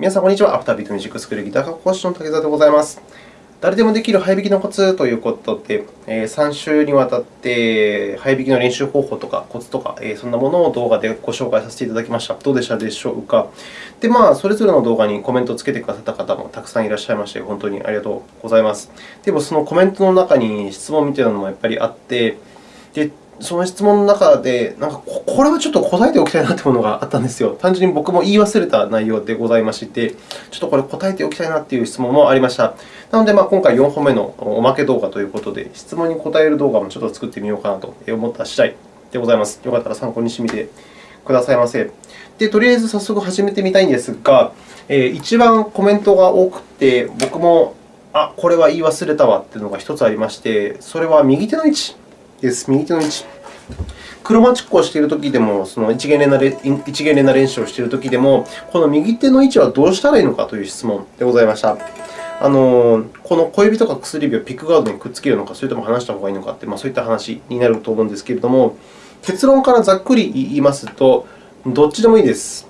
皆さん、こんにちは。アフタービートミュージックスクールギター科講師の竹澤でございます。誰でもできる早弾きのコツということで、3週にわたって早弾きの練習方法とかコツとか、そんなものを動画でご紹介させていただきました。どうでしたでしょうか？で、まあ、それぞれの動画にコメントをつけてくださった方もたくさんいらっしゃいまして、本当にありがとうございます。でも、そのコメントの中に質問みたいなのもやっぱりあって、でその質問の中で、なんかこれはちょっと答えておきたいなというものがあったんですよ。単純に僕も言い忘れた内容でございまして、ちょっとこれ答えておきたいなという質問もありました。なので、まあ、今回4本目のおまけ動画ということで、質問に答える動画もちょっと作ってみようかなと思った次第でございます。よかったら参考にしてみてくださいませ。で、とりあえず早速始めてみたいんですが、えー、一番コメントが多くて、僕も、あ、これは言い忘れたわというのが1つありまして、それは右手の位置です。右手の位置。クロマチックをしているときでも、その一元連打一元連打練習をしているときでも、この右手の位置はどうしたらいいのかという質問でございました。あのこの小指とか薬指をピックガードにくっつけるのか、それとも離した方がいいのかって、まあ、そういった話になると思うんですけれども、結論からざっくり言いますと、どっちでもいいです。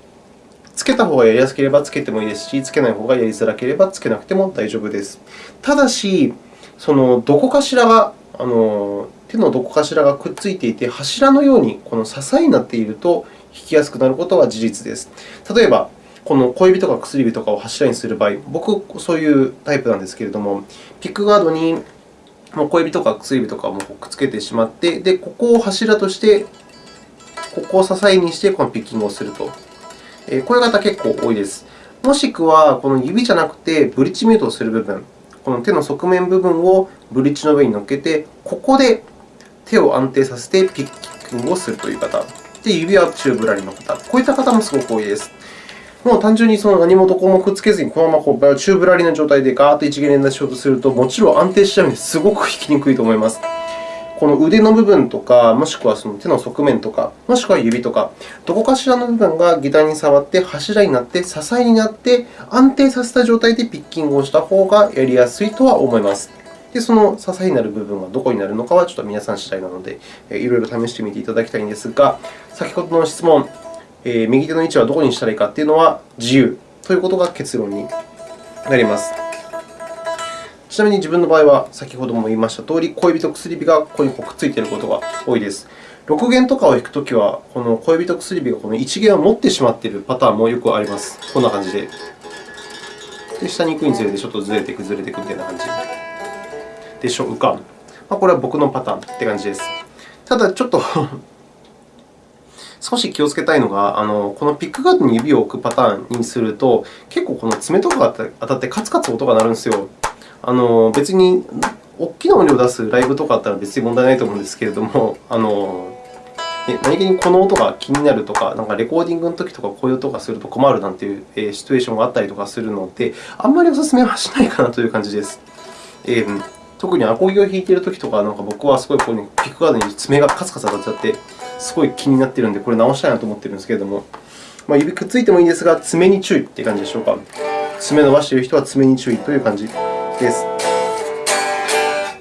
つけた方がやりやすければつけてもいいですし、つけない方がやりづらければつけなくても大丈夫です。ただし、そのどこかしらがあの手のどこかしらがくっついていて、柱のようにこの支えになっていると弾きやすくなることは事実です。例えば、この小指とか薬指とかを柱にする場合、僕、そういうタイプなんですけれども、ピックガードに小指とか薬指とかもくっつけてしまって、でここを柱として、ここを支えにしてこのピッキングをすると。こういう方結構多いです。もしくは、この指じゃなくてブリッジミュートをする部分、この手の側面部分をブリッジの上に乗っけて、ここで手を安定させてピッキングをするという方。で、指はチューブラリの方。こういった方もすごく多いです。もう単純にその何もどこもくっつけずに、このままこうチューブラリの状態でガーッと一元連打しようとすると、もちろん安定しちゃうのですごく弾きにくいと思います。この腕の部分とか、もしくはその手の側面とか、もしくは指とか、どこかしらの部分がギターに触って柱になって、支えになって、安定させた状態でピッキングをした方がやりやすいとは思います。で、その支えになる部分はどこになるのかはちょっと皆さん次第なので、いろいろ試してみていただきたいんですが、先ほどの質問、え右手の位置はどこにしたらいいかというのは自由ということが結論になります。ちなみに自分の場合は、先ほども言いましたとおり、小指と薬指がここにくっついていることが多いです。6弦とかを弾くときは、この小指と薬指がこの1弦を持ってしまっているパターンもよくあります。こんな感じで。で下に行くにつれてちょっとずれていく、ずれていくみたいな感じでしょうか。まあ、これは僕のパターンって感じです。ただ、ちょっと 少し気をつけたいのが、あのこのピックガードに指を置くパターンにすると、結構この爪とかが当たってカツカツ音が鳴るんですよ。あの別に大きな音量を出すライブとかあったら別に問題ないと思うんですけれども、あの何気にこの音が気になるとか、なんかレコーディングの時とかこういう音がすると困るなんていうシチュエーションがあったりとかするので、あんまりお勧めはしないかなという感じです。えー、特にアコギを弾いている時とか、なんか僕はすごいここにピックガードに爪がカツカツ当たっちゃって、すごい気になっているので、これ直したいなと思っているんですけれども、まあ、指くっついてもいいんですが、爪に注意という感じでしょうか。爪伸ばしている人は爪に注意という感じです。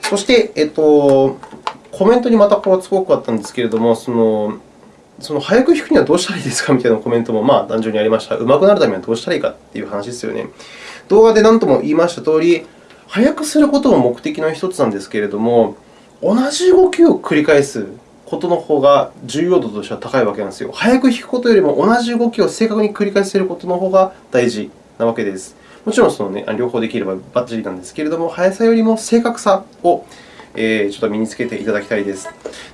そして、えっと、コメントにまたこれはすごくあったんですけれども、そのその早く弾くにはどうしたらいいですかみたいなコメントもまあ単純にありました。上手くなるためにはどうしたらいいかという話ですよね。動画で何とも言いましたとおり、早くすることも目的の一つなんですけれども、同じ動きを繰り返すことの方が重要度としては高いわけなんですよ。早く弾くことよりも同じ動きを正確に繰り返せることの方が大事なわけです。もちろんその、ね、両方できればバッチリなんですけれども、速さよりも正確さをえ、ちょっと身につけていただきたいです。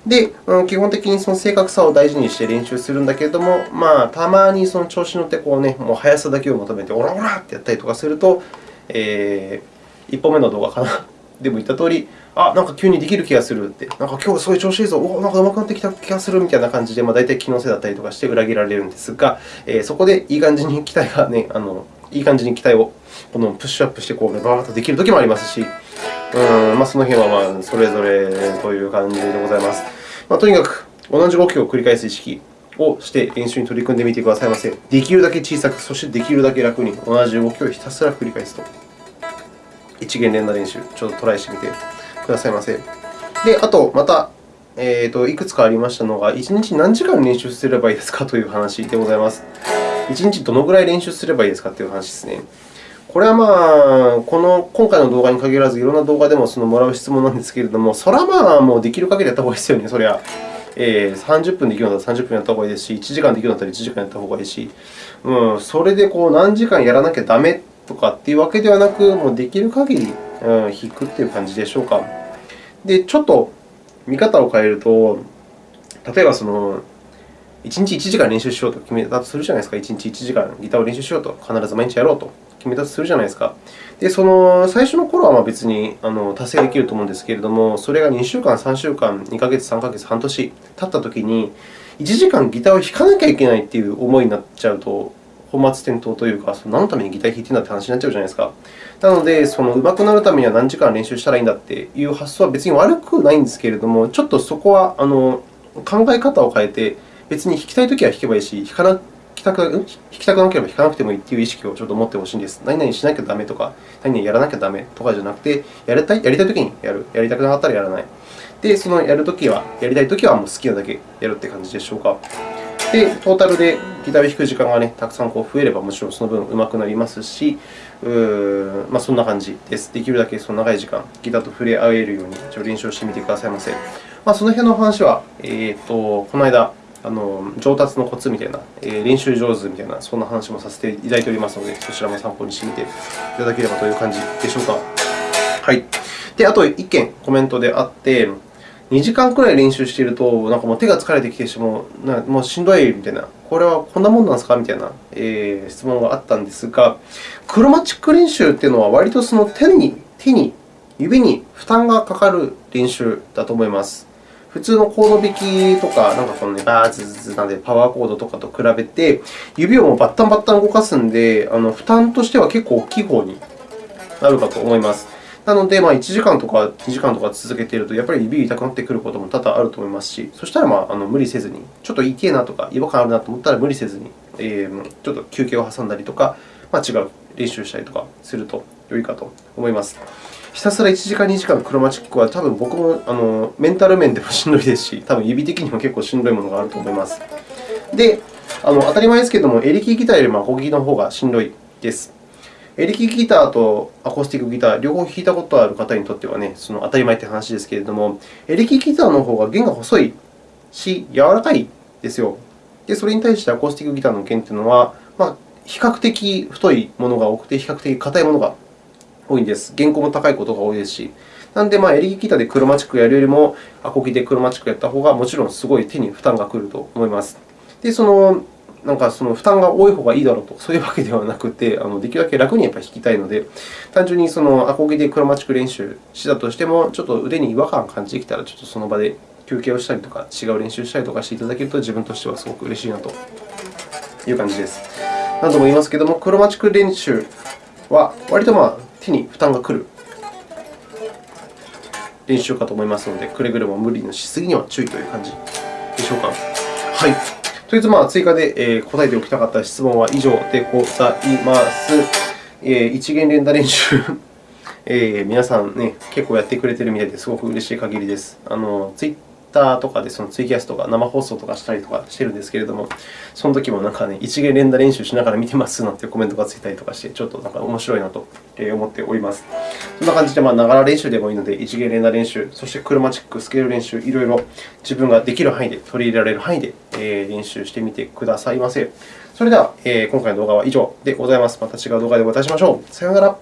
で、基本的にその正確さを大事にして練習するんだけれども、まあ、たまにその調子に乗ってこう、ね、もう速さだけを求めて、オラオラってやったりとかすると、えー、1本目の動画かな。でも言ったとおり、あ、なんか急にできる気がするって、なんか今日すごい調子いいぞ、おなんか上手くなってきた気がするみたいな感じで、まあ、大体気のせいだったりとかして裏切られるんですが、えー、そこでいい感じに期待が、ね、あのいい感じに期待をこのプッシュアップしてこう、バーッとできるときもありますし、うんまあ、その辺はまあそれぞれという感じでございます。まあ、とにかく同じ動きを繰り返す意識をして練習に取り組んでみてくださいませ。できるだけ小さく、そしてできるだけ楽に同じ動きをひたすら繰り返すと。一元連打練習、ちょっとトライしてみてくださいませ。で、あと、また、えーと、いくつかありましたのが、1日何時間練習すればいいですかという話でございます。1日どのぐらい練習すればいいですかという話ですね。これはまあ、この今回の動画に限らず、いろんな動画でもそのもらう質問なんですけれども、それはまあ、もうできる限りやった方がいいですよね、それは。えー、30分できるんだったら30分やった方がいいですし、1時間できるんだったら1時間やった方がいいし、うん、それでこう何時間やらなきゃダメとかっていうわけではなく、もうできる限り、うん、引くという感じでしょうか。で、ちょっと見方を変えると、例えばその、1日1時間練習しようと決めたとするじゃないですか。1日1時間ギターを練習しようと、必ず毎日やろうと。決めたとするじゃないですか。で、その最初の頃はま別にあの達成できると思うんですけれども、それが2週間、3週間、2ヶ月、3ヶ月、半年経ったときに、1時間ギターを弾かなきゃいけないという思いになっちゃうと、本末転倒というか、その何のためにギター弾いてるんだって話になっちゃうじゃないですか。なので、その上手くなるためには何時間練習したらいいんだっていう発想は別に悪くないんですけれども、ちょっとそこはあの考え方を変えて、別に弾きたいときは弾けばいいし、弾かなきたく弾きたくなければ弾かなくてもいいという意識をちょっと持ってほしいんです。何々しなきゃダメとか、何々やらなきゃダメとかじゃなくて、やりたいやりたいときにやる、やりたくなかったらやらない。で、そのやるときは、やりたいときはもう好きなだけやるって感じでしょうか。で、トータルでギターを弾く時間が、ね、たくさんこう増えれば、もちろんその分上手くなりますし、うまあ、そんな感じです。できるだけその長い時間、ギターと触れ合えるように練習をしてみてくださいませ。まあ、その辺の話は、えーと、この間、あの上達のコツみたいな、え、練習上手みたいな、そんな話もさせていただいておりますので、そちらも参考にしてみていただければという感じでしょうか。はい。で、あと1件コメントであって、2時間くらい練習していると、なんかもう手が疲れてきてしまう、もうしんどいみたいな、これはこんなもんなんですかみたいな、えー、質問があったんですが、クロマチック練習というのは、割とその手に、手に、指に負担がかかる練習だと思います。普通のコード弾きとか、なんかこのね、バーズズズなんで、パワーコードとかと比べて、指をもうバッタンバッタン動かすんで、あの負担としては結構大きい方になるかと思います。なので、まあ、1時間とか2時間とか続けていると、やっぱり指痛くなってくることも多々あると思いますし、そしたら、まあ、あの無理せずに、ちょっと痛いなとか、違和感あるなと思ったら無理せずに、えー、ちょっと休憩を挟んだりとか、まあ、違う練習したりとかすると良いかと思います。ひたすら1時間、2時間クロマチックは、多分僕もあのメンタル面でもしんどいですし、多分指的にも結構しんどいものがあると思います。で、あの当たり前ですけれども、エレキギターよりもアコギの方がしんどいです。エレキギターとアコースティックギター、両方弾いたことある方にとってはね、その当たり前という話ですけれども、エレキギターの方が弦が細いし、柔らかいですよ。で、それに対してアコースティックギターの弦というのは、まあ、比較的太いものが多くて、比較的硬いものが多いんです。原稿も高いことが多いですし。なので、まあ、エレキギターでクロマチックやるよりも、アコギでクロマチックやった方が、もちろんすごい手に負担がくると思います。で、そのなんかその負担が多い方がいいだろうと、そういうわけではなくて、あのできるだけ楽にやっぱり弾きたいので、単純にそのアコギでクロマチック練習したとしても、ちょっと腕に違和感を感じてきたら、ちょっとその場で休憩をしたりとか、違う練習したりとかしていただけると、自分としてはすごく嬉しいなという感じです。何度も言いますけれども、クロマチック練習は割とまあ手に負担がくる練習かと思いますので、くれぐれも無理のしすぎには注意という感じでしょうか。はい。とりあえず、まあ、追加で答えておきたかった質問は以上でございます。一元連打練習 えー、皆さん、ね、結構やってくれているみたいですごく嬉しい限りです。あのツイッターとかでそのツイキャスとか生放送とかしたりとかしてるんですけれども、その時もなんかね、一元連打練習しながら見てますなんてコメントがついたりとかして、ちょっとなんか面白いなと思っております。そんな感じで、まあ、ながら練習でもいいので、一元連打練習、そしてクロマチック、スケール練習、いろいろ自分ができる範囲で、取り入れられる範囲で練習してみてくださいませ。それでは、今回の動画は以上でございます。また違う動画でお会いしましょう。さようなら。